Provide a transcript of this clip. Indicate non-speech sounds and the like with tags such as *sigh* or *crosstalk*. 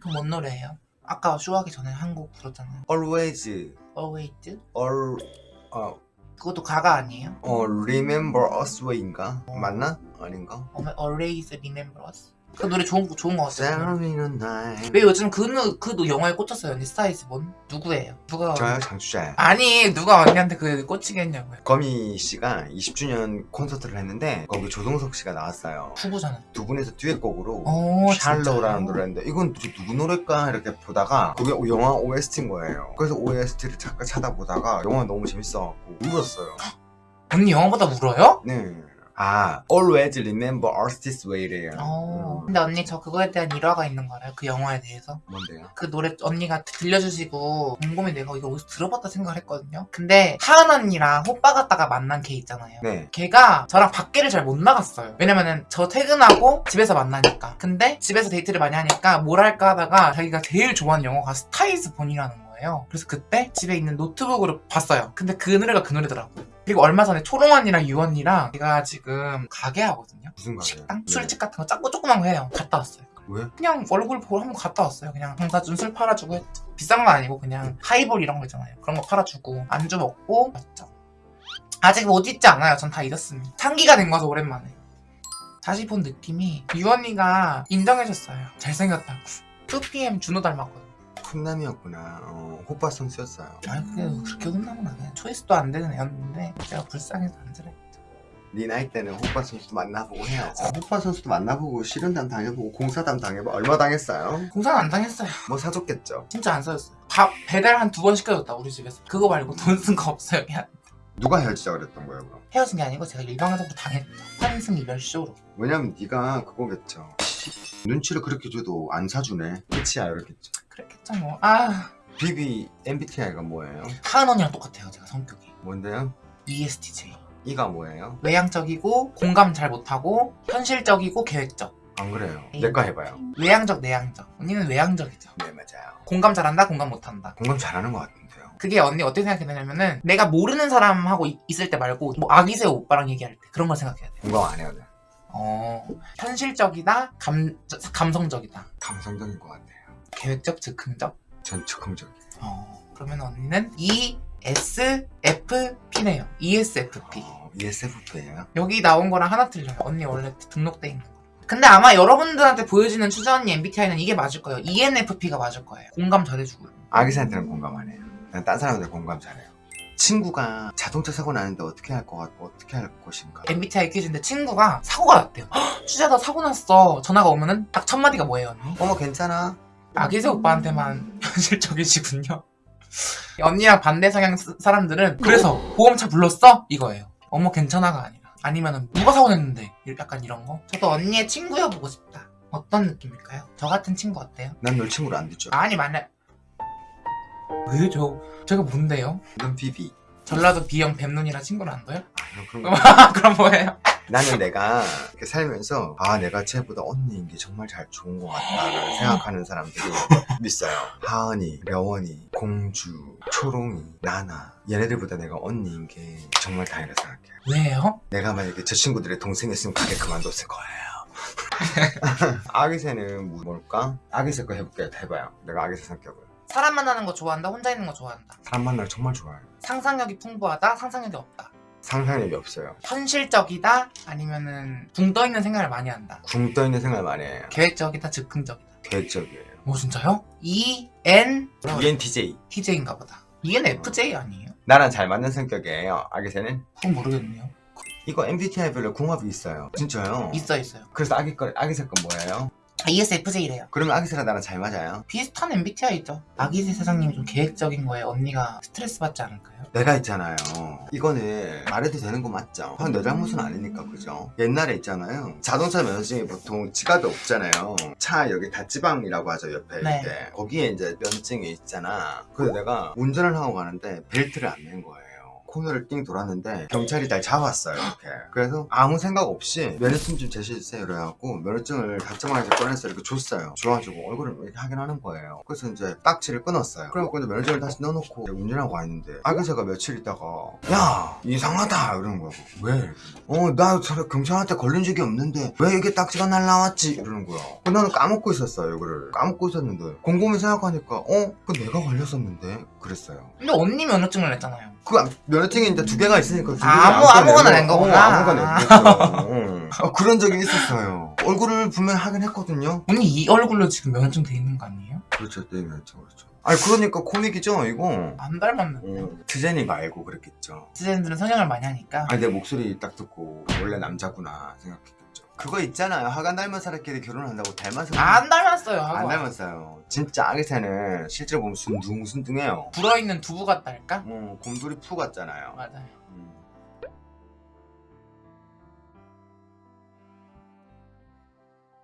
그 뭔 노래예요? 아까 쇼하기 전에 한 곡 불렀잖아요 Always Always? All 어, 그것도 Gaga 아니에요? 어 Remember Us Way인가? 맞나? 아닌가? Always Remember Us? 그 노래 좋은, 거- 좋은 거 같아요. 왜 요즘 그, 노- 그 노- 영화에 꽂혔어요? 언니 Star Is Born? 누구예요? 누가 저요? 장추자예요. 아니 누가 언니한테 그 꽂히겠냐고요. 거미 씨가 20주년 콘서트를 했는데 거기 조정석 씨가 나왔어요. 부부잖아요. 두 분이서 듀엣곡으로 오 Shallow라는 진짜요? 노래인데 이건 누구 노래일까? 이렇게 보다가 그게 영화 OST인 거예요. 그래서 OST를 잠깐 찾아보다가 영화 너무 재밌어갖고 울었어요. *gasps* 언니 영화보다 울어요? 네. 아, always remember us this way래요. 어. 음, 근데 언니 저 그거에 대한 일화가 있는 거 알아요? 그 영화에 대해서 뭔데요? 그 노래 언니가 들려주시고 곰곰이 내가 이거 어디서 들어봤다 생각을 했거든요 근데 하은 언니랑 호빠 갔다가 만난 걔 있잖아요 네. 걔가 저랑 밖에를 잘 못 나갔어요 왜냐면은 저 퇴근하고 집에서 만나니까 근데 집에서 데이트를 많이 하니까 뭘 할까 하다가 자기가 제일 좋아하는 영화가 Star Is Born이라는 거예요 그래서 그때 집에 있는 노트북으로 봤어요 근데 그 노래가 그 노래더라고요 그리고 얼마 전에 초롱 언니랑 유 언니랑 제가 지금 가게 하거든요 무슨 가게요? 식당? 네. 술집 같은 거 작고 조그만 거 해요 갔다 왔어요 왜? 그냥 얼굴 보러 한번 갔다 왔어요. 그냥 방사준 술 팔아주고 했죠. 비싼 거 아니고 그냥 하이볼 이런 거 있잖아요. 그런 거 팔아주고 안주 먹고 왔죠. 아직 못 잊지 않아요. 전 다 잊었습니다. 상기가 된 거서 오랜만에. 다시 본 느낌이 유언니가 인정해줬어요. 잘생겼다고. 2PM 준호 닮았거든요. 훈남이었구나. 어, 호빠 선수였어요. 아니 그게 그렇게 안 돼. 초이스도 안 되는 애였는데 제가 불쌍해서 안 그래. 네 나이 때는 호빠 선수도 만나보고 해야죠. 호빠 선수도 만나보고 실현담 당해보고 공사담 당해보고 얼마 당했어요? 공사는 안 당했어요. 뭐 사줬겠죠. 진짜 안 써줬어요. 밥 배달 한 두 번 시켜줬다 우리 집에서. 그거 말고 돈 쓴 거 없어요. 그냥 누가 헤어지자 그랬던 거예요, 그럼? 헤어진 게 아니고 제가 일방적으로 당했죠. 환승 이별 쇼로. 왜냐면 네가 그거겠죠. 눈치를 그렇게 줘도 안 사주네. 끝이야, 이렇겠죠. 그랬겠죠 뭐. 아 비비 MBTI가 뭐예요? 하은 언니랑 똑같아요 제가 성격이. 뭔데요? ESTJ. 이가 뭐예요? 외향적이고 공감 잘 못하고 현실적이고 계획적. 안 그래요. 에이. 내과 해봐요. 외향적 내향적. 언니는 외향적이죠. 네, 맞아요. 공감 잘한다 공감 못한다. 공감 잘하는 것 같은데요. 그게 언니 어떻게 생각해냐면은 내가 모르는 사람하고 이- 있을 때 말고 뭐 아기새 오빠랑 얘기할 때 그런 걸 생각해야 돼. 공감 안 해요, 네. 어 현실적이다 감 감성적이다 감성적인 것 같아요. 계획적 즉흥적. 전 즉흥적이에요. 어 그러면 언니는 ESFP네요. ESFP. 어, ESFP예요? 여기 나온 거랑 하나 틀려요. 언니 원래 등록돼 있는 거. 근데 아마 여러분들한테 보여지는 추자 언니 MBTI는 이게 맞을 거예요. ENFP가 맞을 거예요. 공감 잘해주고. 아기새한테는 공감 안 해요. 그냥 딴 사람한테 공감 잘해요. 친구가 자동차 사고 나는데 어떻게 할 것 같고 어떻게 할 것인가. MBTI 퀴즈인데 친구가 사고가 났대요. "헉, *gasps* 추자 나 사고 났어. 전화가 오면은 딱 첫 마디가 뭐예요 언니? 어머 괜찮아. 아기새 오빠한테만 *laughs* 현실적이시군요. 언니랑 반대 성향 스- 사람들은 그래서 보험차 불렀어? 이거예요. 어머 괜찮아가 아니라 아니면은 누가 사고 냈는데 약간 이런 거. 저도 언니의 친구여 보고 싶다. 어떤 느낌일까요? 저 같은 친구 어때요? 난 널 친구로 안 듣죠. 아니 만약 왜저 제가 뭔데요? 넌 비비. 전라도 B형 뱀눈이랑 친구를 안 둬요? 아, *laughs* 거. 그럼 뭐예요? 나는 내가 이렇게 살면서 아 내가 쟤보다 언니인 게 정말 잘 좋은 것 같다라는 생각하는 사람들이 있어요. 하은이, 려원이, 공주, 초롱이, 나나 얘네들보다 내가 언니인 게 정말 다행이라 생각해요. 왜요? 내가 만약에 저 친구들의 동생이었으면 가게 그만뒀을 거예요. *laughs* 아기새는 뭐- 뭘까? 아기새 거 해볼게요. 해봐요. 내가 아기새 성격을. 사람 만나는 거 좋아한다? 혼자 있는 거 좋아한다? 사람 만나는 걸 정말 좋아해요. 상상력이 풍부하다? 상상력이 없다? 상상력이 없어요. 현실적이다? 아니면은 붕 떠 있는 생각을 많이 한다? 굶 떠있는 생각을 많이 해요. 계획적이다? 즉흥적이다? 계획적이에요. 뭐 진짜요? E N ENTJ. TJ인가 보다. ENFJ 아니에요? 나랑 잘 맞는 성격이에요. 아기새는. 그건 모르겠네요. 이거 MBTI별로 궁합이 있어요. 진짜요? 있어 있어요. 그래서 아기 거 아기새 건 뭐예요? 아, ESFJ래요. 그러면 아기새랑 나랑 잘 맞아요. 비슷한 MBTI죠. 아기새 사장님이 좀 계획적인 거에 언니가 스트레스 받지 않을까요? 내가 있잖아요. 이거는 말해도 되는 거 맞죠? 내 잘못은 아니니까 그죠? 옛날에 있잖아요. 자동차 면허증이 보통 지갑이 없잖아요. 차 여기 다찌방이라고 하죠 옆에 네. 이렇게. 거기에 이제 면증이 있잖아. 그래서 내가 운전을 하고 가는데 벨트를 안 맨 거예요. 코너를 띵 돌았는데 경찰이 날 잡았어요 이렇게. 그래서 아무 생각 없이 면허증 좀 제시해주세요 이래갖고 면허증을 다정하게 꺼내서 이렇게 줬어요. 줘가지고 얼굴을 이렇게 확인하는 거예요. 그래서 이제 딱지를 끊었어요. 그래갖고 이제 면허증을 다시 넣어놓고 운전하고 왔는데 아기새가 며칠 있다가 야 이상하다! 이러는 거야. 왜? 어나 경찰한테 걸린 적이 없는데 왜 이게 딱지가 날라왔지? 이러는 거야. 그 나는 까먹고 있었어요 이거를. 까먹고 있었는데 곰곰이 생각하니까 어? 그 내가 걸렸었는데? 그랬어요. 근데 언니 면허증을 냈잖아요. 그 면 허증이 이제 두 개가 있으니까 두 개를 아무- 아무거나 아무거나 낸 거구나. 어, 아무거나 냈겠죠 어. *laughs* 어, 그런 적이 있었어요 얼굴을 분명히 하긴 했거든요 언니 이 얼굴로 지금 면허증 돼 있는 거 아니에요? 그렇죠 네 면허증 그렇죠 아니 그러니까 코믹이죠 이거 안 닮았는데. 어, 트제니가 알고 그랬겠죠 시즌들은 성형을 많이 하니까. 아니 내 목소리 딱 듣고 원래 남자구나 생각했겠죠 그거 있잖아요 하간 닮은 사람끼리 결혼한다고 닮아서 안 닮았어요. 안 하고. 닮았어요 진짜 아기새는 실제로 보면 순둥순둥해요 불어있는 두부 같달까? 뭐 곰돌이 푸 같잖아요 맞아요. 음.